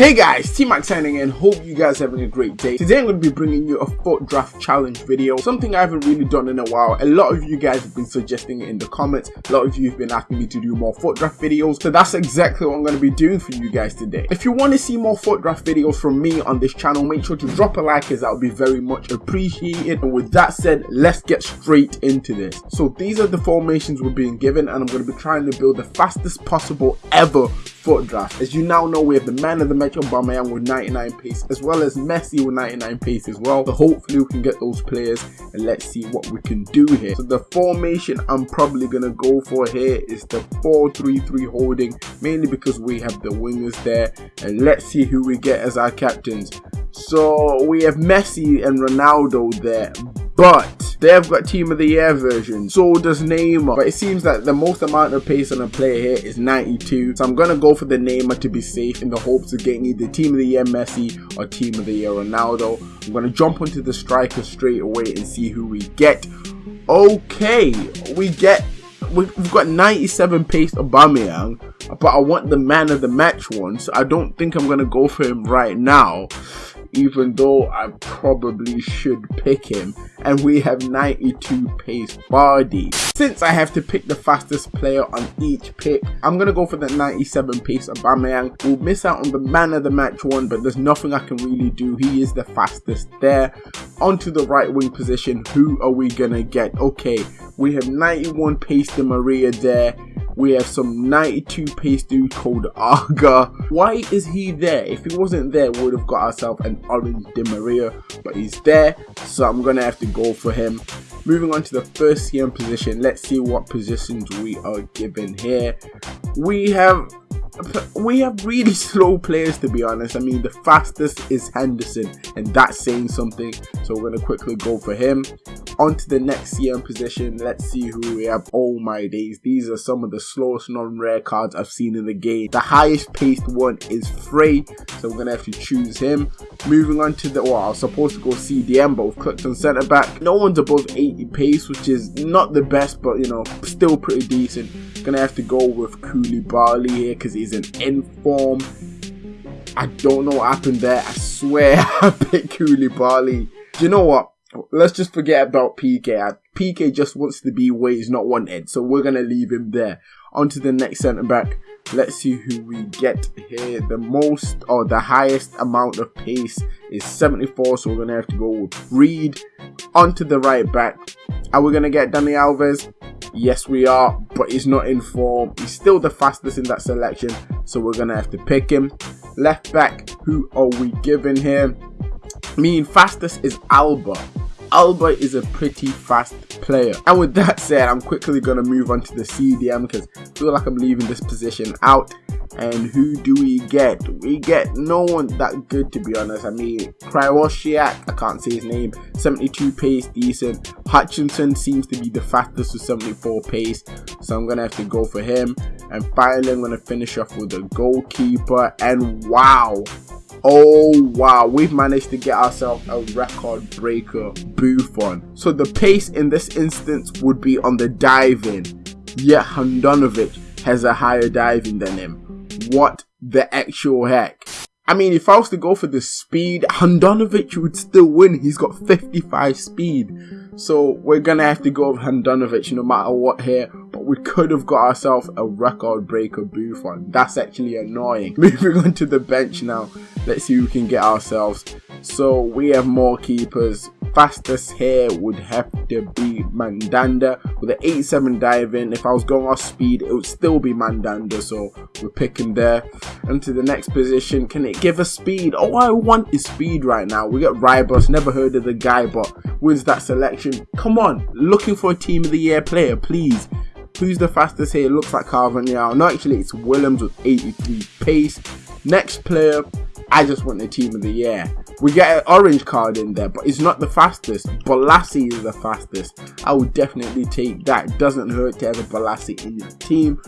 Hey guys, T-Mac signing in, hope you guys having a great day. Today I'm going to be bringing you a FUT draft challenge video, something I haven't really done in a while. A lot of you guys have been suggesting it in the comments, a lot of you have been asking me to do more FUT draft videos, so that's exactly what I'm going to be doing for you guys today. If you want to see more FUT draft videos from me on this channel, make sure to drop a like as that would be very much appreciated. And with that said, let's get straight into this. So these are the formations we're being given and I'm going to be trying to build the fastest possible ever FUT draft. As you now know, we have the man of the match Aubameyang with 99 pace, as well as Messi with 99 pace as well. So hopefully we can get those players and let's see what we can do here. So the formation I'm probably going to go for here is the 4-3-3 holding, mainly because we have the wingers there. And let's see who we get as our captains. So we have Messi and Ronaldo there, but they've got team of the year version. So does Neymar. But it seems that the most amount of pace on a player here is 92. So I'm gonna go for the Neymar to be safe in the hopes of getting either team of the year Messi or team of the year Ronaldo. I'm gonna jump onto the striker straight away and see who we get. Okay, we get we've got 97 pace Aubameyang, but I want the man of the match one, so I don't think I'm gonna go for him right now even though I probably should pick him and we have 92 pace Vardy. Since I have to pick the fastest player on each pick, I'm going to go for the 97 pace Aubameyang. We'll miss out on the man of the match one but there's nothing I can really do. He is the fastest there. Onto the right wing position, who are we going to get? Okay, we have 91 pace Di Maria there we have some 92 pace dude called Aga. Why is he there? If he wasn't there, we would have got ourselves an orange Di Maria, but he's there, so I'm gonna have to go for him. Moving on to the first CM position, let's see what positions we are given here. We have we have really slow players to be honest. I mean, the fastest is Henderson, and that's saying something. So we're gonna quickly go for him. On to the next CM position. Let's see who we have. Oh my days, these are some of the slowest non-rare cards I've seen in the game. The highest paced one is Frey, so we're gonna have to choose him. Moving on to the, well, I was supposed to go CDM, but we've clicked on centre back. No one's above 80 pace, which is not the best, but you know, still pretty decent. Gonna have to go with Koulibaly here because he's an inform. I don't know what happened there. I swear I picked Koulibaly. Do you know what? Let's just forget about Piqué. Piqué just wants to be where he's not wanted, so we're gonna leave him there. On to the next centre back. Let's see who we get here. The most or the highest amount of pace is 74, so we're gonna have to go with Reed. On to the right back. Are we gonna get Dani Alves? Yes, we are, but he's not in form. He's still the fastest in that selection, so we're gonna have to pick him. Left back, who are we giving here? I mean, fastest is Alba. Alba is a pretty fast player. And with that said, I'm quickly going to move on to the CDM because I feel like I'm leaving this position out. And who do we get? We get no one that good to be honest. I mean, Krychowiak, I can't say his name, 72 pace, decent. Hutchinson seems to be the fastest with 74 pace, so I'm going to have to go for him. And finally, I'm going to finish off with the goalkeeper. And wow, Oh wow, we've managed to get ourselves a record breaker Buffon. So the pace in this instance would be on the diving, yet Handanovic has a higher diving than him. What the actual heck? I mean, if I was to go for the speed, Handanovic would still win. He's got 55 speed. So we're going to have to go with Handanovic no matter what here. We could have got ourselves a record breaker Buffon. That's actually annoying. Moving on to the bench now. Let's see who we can get ourselves. So we have more keepers fastest here would have to be Mandanda with an 87 diving. If I was going off speed, it would still be Mandanda, so we're picking there. And to the next position, can it give us speed? All I want is speed right now. We got Rybos, never heard of the guy, but wins that selection. Come on, looking for a team of the year player, please. Who's the fastest here? It looks like now. No, actually, it's Williams with 83 pace. Next player, I just want the team of the year. We get an orange card in there, but it's not the fastest. Bolasie is the fastest. I would definitely take that. Doesn't hurt to have a Bolasie in your team.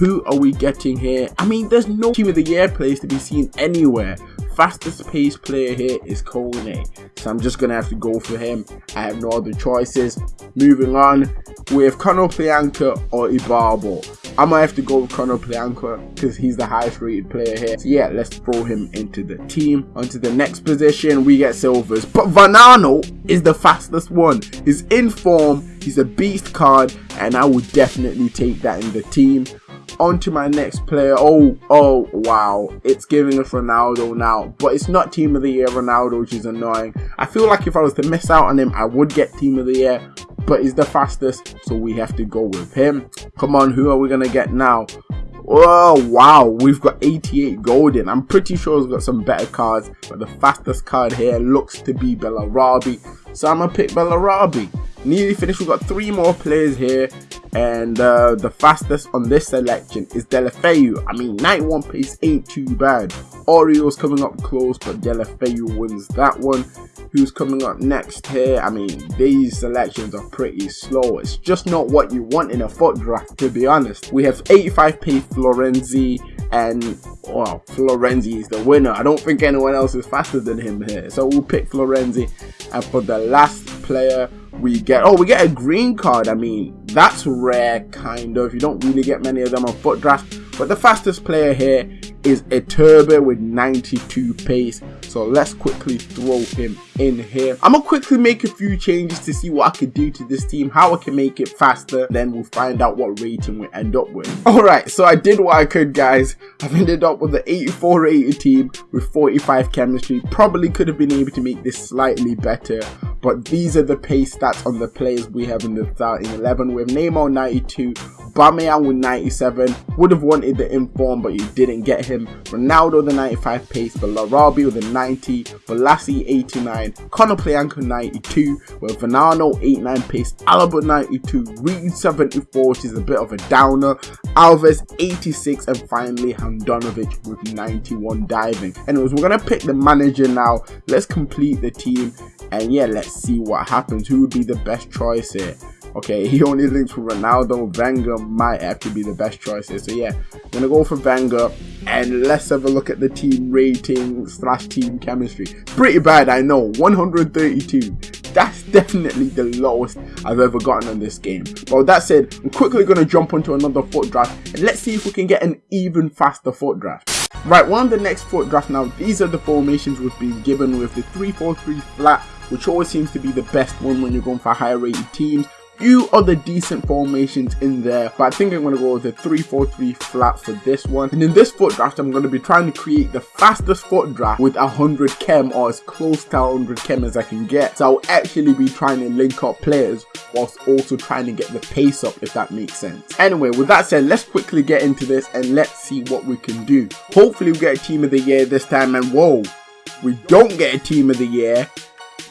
Who are we getting here? I mean, there's no team of the year players to be seen anywhere. Fastest pace player here is Kone. So I'm just going to have to go for him. I have no other choices. Moving on with Konoplyanka or Ibarbo. I might have to go with Konoplyanka because he's the highest rated player here. So yeah, let's throw him into the team. Onto the next position, we get Silvers. But Vanano is the fastest one. He's in form, he's a beast card, and I would definitely take that in the team on to my next player. Oh, oh, wow. It's giving us Ronaldo now. But it's not Team of the Year Ronaldo, which is annoying. I feel like if I was to miss out on him, I would get Team of the Year. But he's the fastest, so we have to go with him. Come on, who are we going to get now? Oh, wow. We've got 88 golden. I'm pretty sure we've got some better cards. But the fastest card here looks to be Bellarabi. So I'm going to pick Bellarabi. Nearly finished. We've got three more players here and uh, the fastest on this selection is Deulofeu. I mean, 91 pace ain't too bad. Oriole's coming up close, but Deulofeu wins that one. Who's coming up next here? I mean, these selections are pretty slow. It's just not what you want in a FUT draft, to be honest. We have 85 pace Florenzi, and well, Florenzi is the winner. I don't think anyone else is faster than him here. So we'll pick Florenzi. And for the last player, we get oh we get a green card. I mean that's rare kind of. You don't really get many of them on FUT draft but the fastest player here is Iturbe with 92 pace. So let's quickly throw him in here. I'm gonna quickly make a few changes to see what I could do to this team, how I can make it faster, then we'll find out what rating we end up with. Alright, so I did what I could guys. I've ended up with an 84 rated team with 45 chemistry. Probably could have been able to make this slightly better, but these are the pace stats on the players we have in the starting 11 with Neymar 92, Bamian with 97, would have wanted the inform but you didn't get him, Ronaldo the 95 pace, Bellarabi with a 90, Bolasie 89, Konoplyanka 92, with Vanano 89 pace, Alaba 92, Reed 74 which is a bit of a downer, Alves 86 and finally Handanovic with 91 diving. Anyways, we're going to pick the manager now, let's complete the team and yeah, let's see what happens. Who would be the best choice here? Okay, he only links with Ronaldo. Wenger might have to be the best choice here. So yeah, I'm gonna go for Wenger. And let's have a look at the team rating slash team chemistry. Pretty bad, I know. 132. That's definitely the lowest I've ever gotten on this game. But with that said, I'm quickly gonna jump onto another FUT draft and let's see if we can get an even faster FUT draft. Right, one of the next FUT draft now, these are the formations we've been given with the 3-4-3 flat, which always seems to be the best one when you're going for higher rated teams few other decent formations in there, but I think I'm going to go with the 3-4-3 flat for this one. And in this FUT draft, I'm going to be trying to create the fastest FUT draft with 100 chem or as close to 100 chem as I can get. So I'll actually be trying to link up players whilst also trying to get the pace up if that makes sense. Anyway, with that said, let's quickly get into this and let's see what we can do. Hopefully we get a team of the year this time and whoa, we don't get a team of the year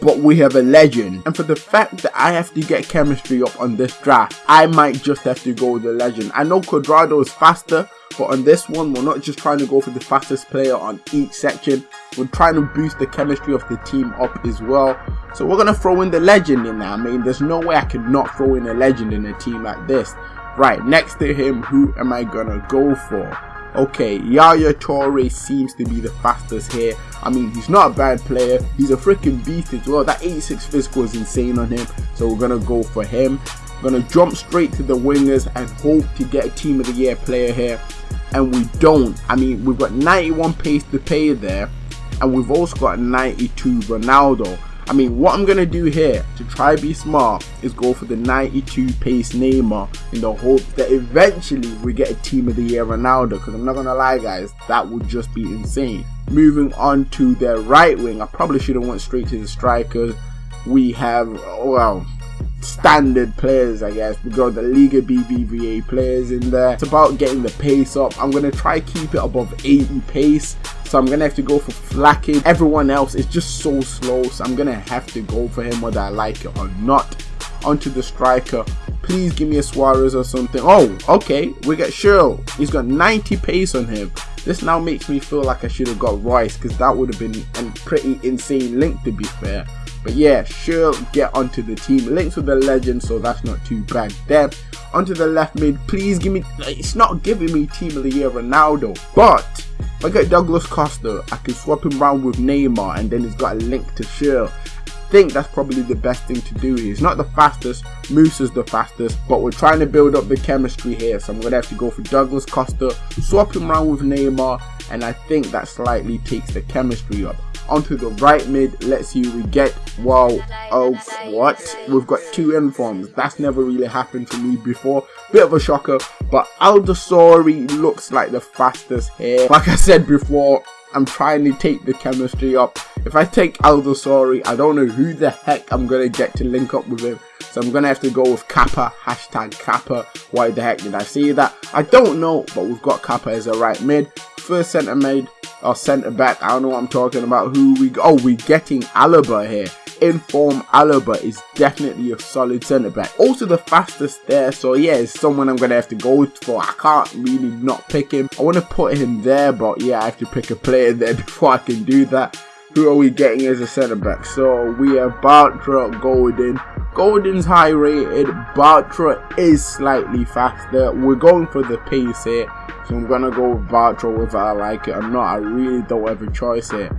but we have a legend. And for the fact that I have to get chemistry up on this draft, I might just have to go with the legend. I know Cuadrado is faster, but on this one, we're not just trying to go for the fastest player on each section. We're trying to boost the chemistry of the team up as well. So we're going to throw in the legend in there. I mean, there's no way I could not throw in a legend in a team like this. Right, next to him, who am I going to go for? Okay, Yaya Toure seems to be the fastest here. I mean, he's not a bad player. He's a freaking beast as well. That 86 physical is insane on him. So we're going to go for him. We're going to jump straight to the wingers and hope to get a team of the year player here. And we don't. I mean, we've got 91 pace Depay there. And we've also got 92 Ronaldo. I mean, what I'm going to do here to try be smart is go for the 92 pace Neymar in the hope that eventually we get a team of the year Ronaldo because I'm not going to lie guys, that would just be insane. Moving on to the right wing, I probably should have went straight to the strikers. We have, well, standard players I guess we got the Liga BBVA players in there it's about getting the pace up I'm gonna try keep it above 80 pace so I'm gonna have to go for Flacky everyone else is just so slow so I'm gonna have to go for him whether I like it or not. Onto the striker. Please give me a Suarez or something. Oh okay. We got Schürrle he's got 90 pace on him. This now makes me feel like I should have got Reus because that would have been a pretty insane link to be fair. But yeah, sure, get onto the team. Links with the legend, so that's not too bad. There. Onto the left mid, please give me, it's not giving me team of the year Ronaldo, but If I get Douglas Costa, I can swap him around with Neymar and then he's got a link to share think that's probably the best thing to do. He's not the fastest, Moose is the fastest, but we're trying to build up the chemistry here. So I'm going to have to go for Douglas Costa, swap him around with Neymar, and I think that slightly takes the chemistry up. Onto the right mid, let's see we get. Well, oh, what? We've got two informs. That's never really happened to me before. Bit of a shocker, but Aldasori looks like the fastest here. Like I said before, I'm trying to take the chemistry up. If I take Aldasori, I don't know who the heck I'm going to get to link up with him. So I'm going to have to go with Kappa, hashtag Kappa. Why the heck did I say that? I don't know, but we've got Kappa as a right mid. First centre mid, or centre back, I don't know what I'm talking about. Who we, oh, we're getting Alaba here inform Alaba is definitely a solid centre back. Also the fastest there, so yeah, it's someone I'm gonna have to go for. I can't really not pick him. I want to put him there, but yeah, I have to pick a player there before I can do that. Who are we getting as a centre back? So we have Bartra, Golden. Golden's high rated, Bartra is slightly faster. We're going for the pace here, so I'm gonna go with Bartra whether I like it or not. I really don't have a choice here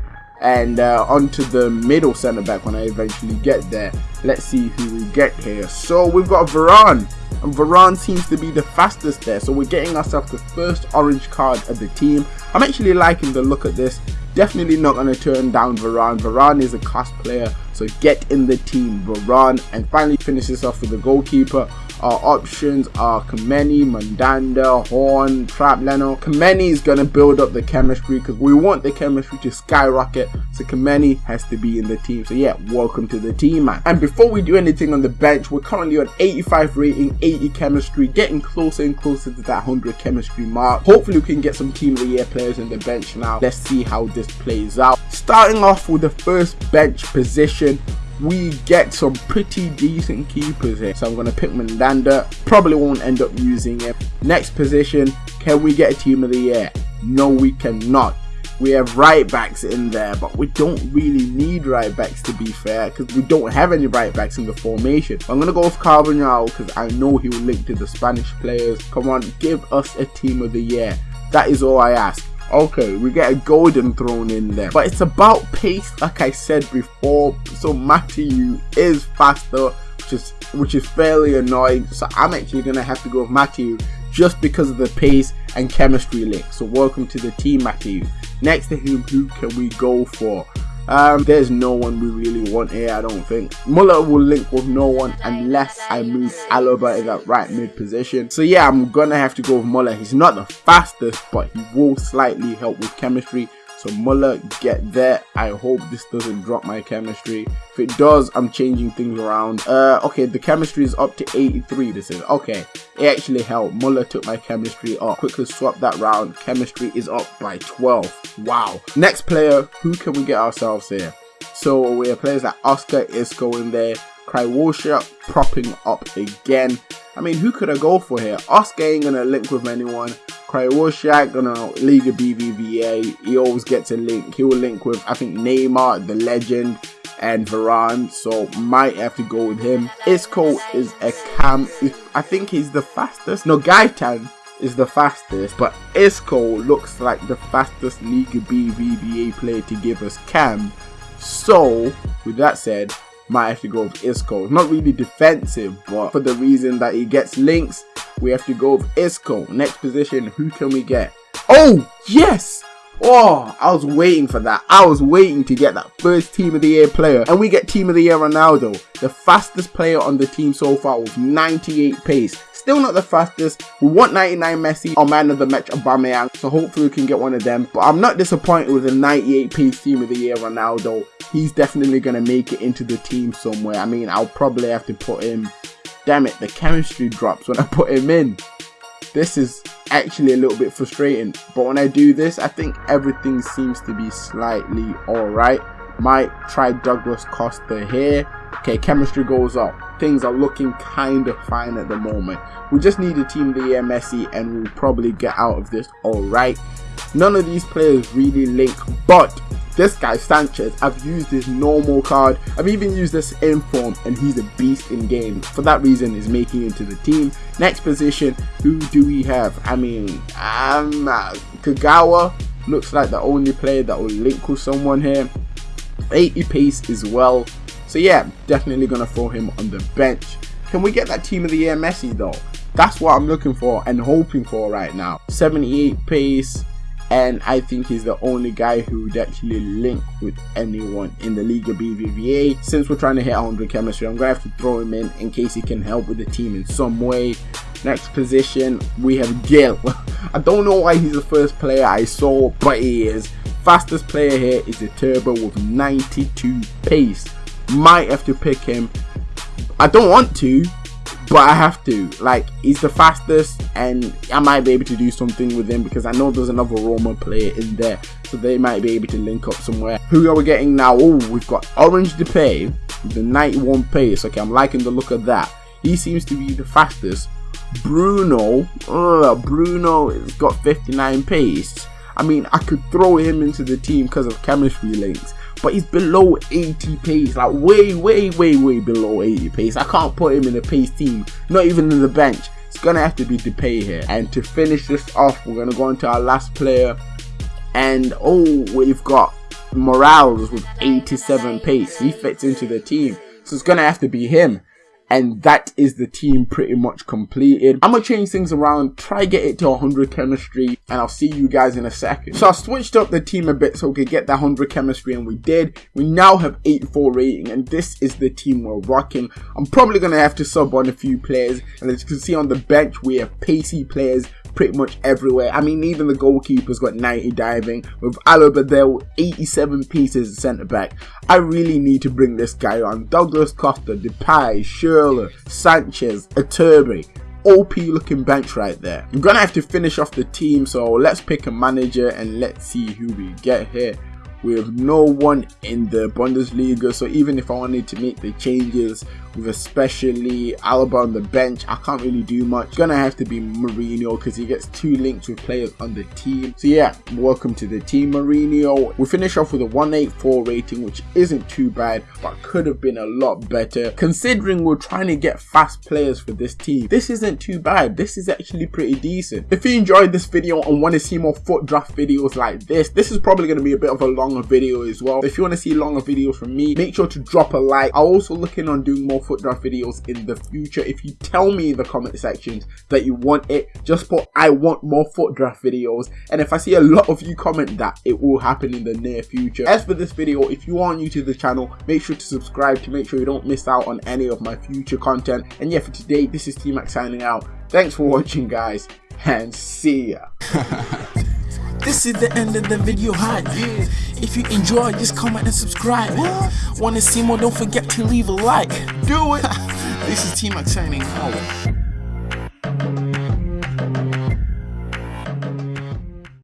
and uh, onto the middle centre back when I eventually get there. Let's see who we get here. So we've got Varane, and Varane seems to be the fastest there. So we're getting ourselves the first orange card of the team. I'm actually liking the look at this. Definitely not going to turn down Varane. Varane is a cost player, so get in the team, Varane. And finally finishes off with the goalkeeper. Our options are Kameni, Mandanda, Horn, Trapp Leno. Kameni is going to build up the chemistry because we want the chemistry to skyrocket. So Kameni has to be in the team. So yeah, welcome to the team, man. And before we do anything on the bench, we're currently on 85 rating, 80 chemistry, getting closer and closer to that 100 chemistry mark. Hopefully we can get some team of the year players in the bench now. Let's see how this plays out. Starting off with the first bench position, we get some pretty decent keepers here. So I'm going to pick Mandanda. Probably won't end up using him. Next position, can we get a team of the year? No, we cannot. We have right backs in there, but we don't really need right backs to be fair, because we don't have any right backs in the formation. I'm gonna go with Carbonell because I know he will link to the Spanish players. Come on, give us a team of the year. That is all I ask. Okay, we get a golden thrown in there. But it's about pace, like I said before. So Mathieu is faster, which is which is fairly annoying. So I'm actually gonna have to go with Mathieu just because of the pace and chemistry link. So welcome to the team, Mathieu. Next to him, who can we go for? Um, there's no one we really want here, I don't think. Muller will link with no one unless I move Alaba in that right mid position. So yeah, I'm gonna have to go with Muller. He's not the fastest, but he will slightly help with chemistry. So Muller, get there. I hope this doesn't drop my chemistry. If it does, I'm changing things around. Uh, okay, the chemistry is up to 83. This is okay. It actually helped. Muller took my chemistry up. Quickly swap that round. Chemistry is up by 12. Wow. Next player, who can we get ourselves here? So we have players like Oscar Isco in there. Krychowiak propping up again. I mean, who could I go for here? Oscar ain't gonna link with anyone. Krychowiak gonna lead the BBVA. He always gets a link. He will link with, I think, Neymar, the legend, and Varane. So might have to go with him. Isco is a cam. I think he's the fastest. No, Gaetan is the fastest, but Isco looks like the fastest Liga BBVA player to give us cam. So, with that said, might have to go with Isco. Not really defensive, but for the reason that he gets links we have to go with Isco. Next position, who can we get? Oh, yes! Oh, I was waiting for that. I was waiting to get that first Team of the Year player. And we get Team of the Year Ronaldo, the fastest player on the team so far with 98 pace. Still not the fastest. We want 99 Messi or Man of the Match Aubameyang. So hopefully we can get one of them. But I'm not disappointed with the 98 pace Team of the Year Ronaldo. He's definitely going to make it into the team somewhere. I mean, I'll probably have to put him Damn it, the chemistry drops when I put him in. This is actually a little bit frustrating. But when I do this, I think everything seems to be slightly alright. Might try Douglas Costa here. Okay, chemistry goes up. Things are looking kind of fine at the moment. We just need a team the year Messi and we'll probably get out of this alright. None of these players really link, but this guy Sanchez, I've used his normal card. I've even used this inform and he's a beast in game. For that reason, is making into the team. Next position, who do we have? I mean, um, uh, Kagawa. looks like the only player that will link with someone here. 80 pace as well. So yeah, definitely gonna throw him on the bench. Can we get that team of the year Messi though? That's what I'm looking for and hoping for right now. 78 pace, and I think he's the only guy who would actually link with anyone in the Liga BBVA. Since we're trying to hit 100 chemistry, I'm going to have to throw him in in case he can help with the team in some way. Next position, we have Gil. I don't know why he's the first player I saw, but he is. Fastest player here is Iturbe with 92 pace. Might have to pick him. I don't want to, but I have to. Like, he's the fastest, and I might be able to do something with him because I know there's another Roma player in there, so they might be able to link up somewhere. Who are we getting now? Oh, we've got Orange Depay, the 91 pace. Okay, I'm liking the look of that. He seems to be the fastest. Bruno, ugh, Bruno has got 59 pace. I mean, I could throw him into the team because of chemistry links, but he's below 80 pace, like way, way, way, way below 80 pace. I can't put him in a pace team, not even in the bench. It's gonna have to be Depay here. And to finish this off, we're gonna go into our last player. And oh, we've got Morales with 87 pace. He fits into the team, so it's gonna have to be him and that is the team pretty much completed. I'm gonna change things around, try get it to 100 chemistry, and I'll see you guys in a second. So I switched up the team a bit so we could get that 100 chemistry, and we did. We now have 84 rating, and this is the team we're rocking. I'm probably gonna have to sub on a few players, and as you can see on the bench, we have pacey players pretty much everywhere. I mean, even the goalkeeper's got 90 diving with Alaba there 87 pieces centre back. I really need to bring this guy on. Douglas Costa, Depay, Schürrle, Sanchez, Iturbe. OP looking bench right there. I'm gonna have to finish off the team, so let's pick a manager and let's see who we get here. We have no one in the Bundesliga, so even if I wanted to make the changes with especially Alaba on the bench, I can't really do much. Gonna have to be Mourinho because he gets two links with players on the team. So yeah, welcome to the team Mourinho. We finish off with a 184 rating, which isn't too bad, but could have been a lot better. Considering we're trying to get fast players for this team, this isn't too bad. This is actually pretty decent. If you enjoyed this video and want to see more FUT draft videos like this, this is probably going to be a bit of a longer video as well. If you want to see longer videos from me, make sure to drop a like. I'm also looking on doing more FUT draft videos in the future. If you tell me in the comment sections that you want it, just put I want more FUT draft videos. And if I see a lot of you comment that, it will happen in the near future. As for this video, if you are new to the channel, make sure to subscribe to make sure you don't miss out on any of my future content. And yeah, for today, this is T-Mac signing out. Thanks for watching, guys, and see ya. This is the end of the video hot. If you enjoy, just comment and subscribe. Wanna see more? Don't forget to leave a like. Do it. this is Team Max signing out.